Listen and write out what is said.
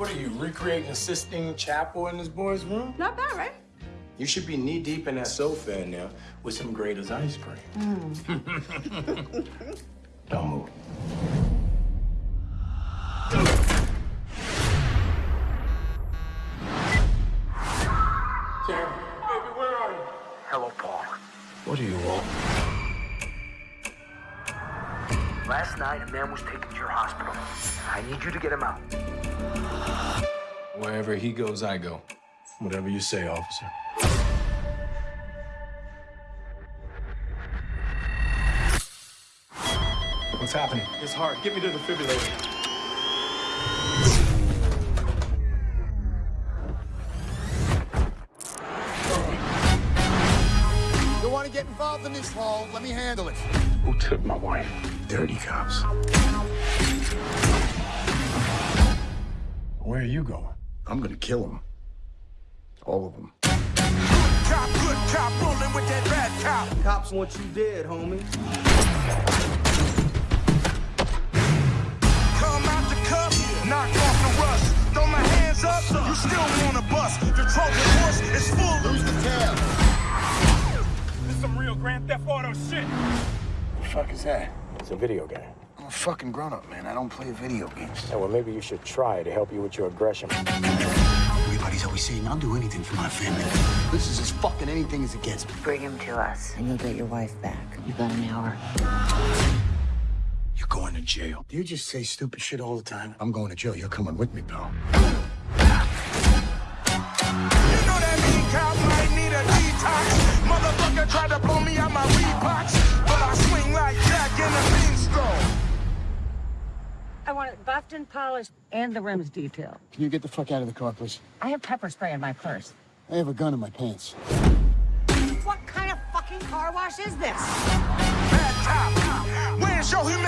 What are you, recreating a Sistine Chapel in this boy's room? Not bad, right? You should be knee deep in that sofa in there with some Graeter's ice cream. Hmm. Don't move. Karen, baby, where are you? Hello, Paul. What do you want? Last night, a man was taken to your hospital. I need you to get him out. Wherever he goes, I go. Whatever you say, officer. What's happening? It's hard. Get me to the defibrillator. Involved in this, Hall? Let me handle it. Who took my wife? Dirty cops. Where are you going? I'm gonna kill them. All of them. Cop, good cop, rolling with that bad cop. Cops want you dead, homie. Come out the cuff, knock off the rust. Throw my hands up, you still wanna bust. The Trojan horse is full. Who's the tail? This some real Grand Theft Auto shit. The fuck is that? It's a video game. I'm a fucking grown-up, man. I don't play video games. Yeah, well, maybe you should try to help you with your aggression. Everybody's always saying I'll do anything for my family. This is as fucking anything as it gets. Bring him to us, and you'll get your wife back. You've got an hour. You're going to jail. You just say stupid shit all the time? I'm going to jail. You're coming with me, pal. Want it buffed and polished and the rims detailed. Can you get the fuck out of the car, please? I have pepper spray in my purse. I have a gun in my pants. What kind of fucking car wash is this? Bad cop, where's your humanity?